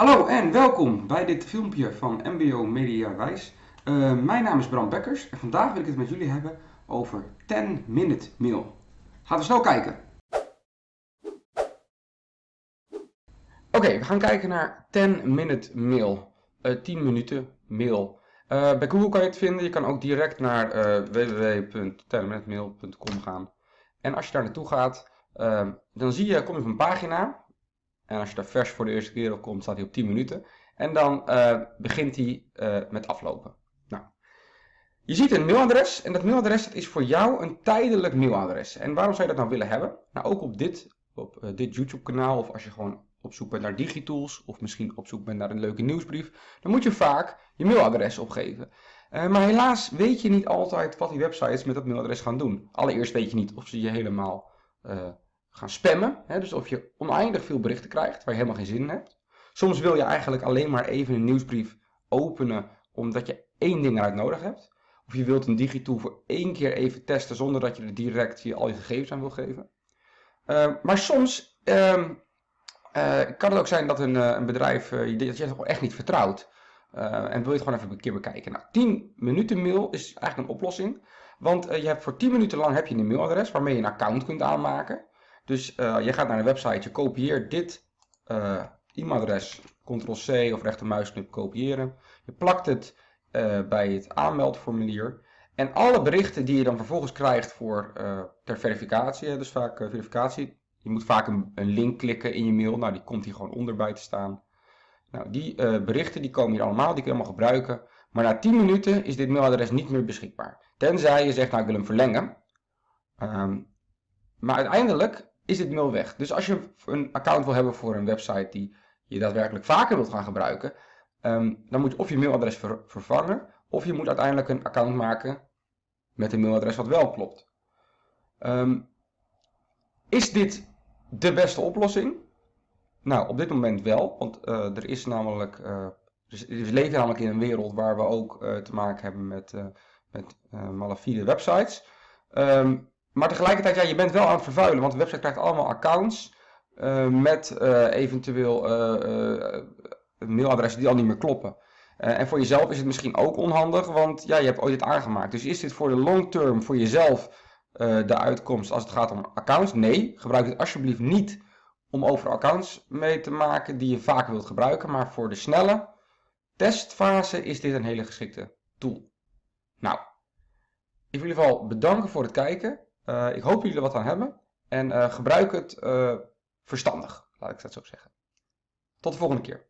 Hallo en welkom bij dit filmpje van MBO Media Wijs. Uh, mijn naam is Bram Bekkers en vandaag wil ik het met jullie hebben over 10 Minute Mail. Gaan we snel kijken. Oké, we gaan kijken naar 10 Minute Mail. Uh, 10 minuten mail. Uh, bij Google kan je het vinden. Je kan ook direct naar uh, www.10minutemail.com gaan. En als je daar naartoe gaat, dan zie je, kom je op een pagina en als je daar vers voor de eerste keer op komt, staat hij op 10 minuten. En dan uh, begint hij uh, met aflopen. Nou, je ziet een mailadres en dat mailadres is voor jou een tijdelijk mailadres. En waarom zou je dat nou willen hebben? Nou, ook op dit, op, uh, dit YouTube kanaal of als je gewoon op zoek bent naar digitools of misschien op zoek bent naar een leuke nieuwsbrief, dan moet je vaak je mailadres opgeven. maar helaas weet je niet altijd wat die websites met dat mailadres gaan doen. Allereerst weet je niet of ze je helemaal gaan spammen. Hè, dus of je oneindig veel berichten krijgt waar je helemaal geen zin in hebt. Soms wil je eigenlijk alleen maar even een nieuwsbrief openen omdat je één ding eruit nodig hebt. Of je wilt een digitool voor één keer even testen zonder dat je er direct je al je gegevens aan wil geven. Uh, maar soms uh, uh, kan het ook zijn dat een, eh, een bedrijf dat je het echt niet vertrouwt. en wil je het gewoon even een keer bekijken. Nou, 10 minuten mail is eigenlijk een oplossing. Want je hebt voor 10 minuten lang heb je een mailadres waarmee je een account kunt aanmaken. Dus uh, je gaat naar de website, je kopieert dit uh, e-mailadres, ctrl-c of rechtermuisknop kopiëren. Je plakt het uh, bij het aanmeldformulier. En alle berichten die je dan vervolgens krijgt voor, ter verificatie, dus vaak verificatie. Je moet vaak een, een, link klikken in je mail, nou die komt hier gewoon onder bij te staan. Nou, die berichten die komen hier allemaal, die kun je allemaal gebruiken. Maar na 10 minuten is dit mailadres niet meer beschikbaar. Tenzij je zegt, nou ik wil hem verlengen. Um, maar uiteindelijk is dit mail weg. Dus als je een account wil hebben voor een website die je daadwerkelijk vaker wilt gaan gebruiken, um, dan moet je of je mailadres ver vervangen, of je moet uiteindelijk een account maken met een mailadres wat wel klopt. Um, is dit de beste oplossing? Nou, op dit moment wel, want uh, er is namelijk, uh, we leven namelijk in een wereld waar we ook uh, te maken hebben met, met malafide websites. Um, maar tegelijkertijd, ja, je bent wel aan het vervuilen, want de website krijgt allemaal accounts uh, met uh, eventueel uh, mailadressen die al niet meer kloppen. en voor jezelf is het misschien ook onhandig, want ja, je hebt ooit het aangemaakt. Dus is dit voor de long term, voor jezelf, de uitkomst als het gaat om accounts? Nee, gebruik het alsjeblieft niet om over accounts mee te maken die je vaker wilt gebruiken. Maar voor de snelle testfase is dit een hele geschikte tool. Nou, ik wil in ieder geval bedanken voor het kijken. Uh, ik hoop jullie er wat aan hebben. En uh, gebruik het uh, verstandig, laat ik dat zo zeggen. Tot de volgende keer.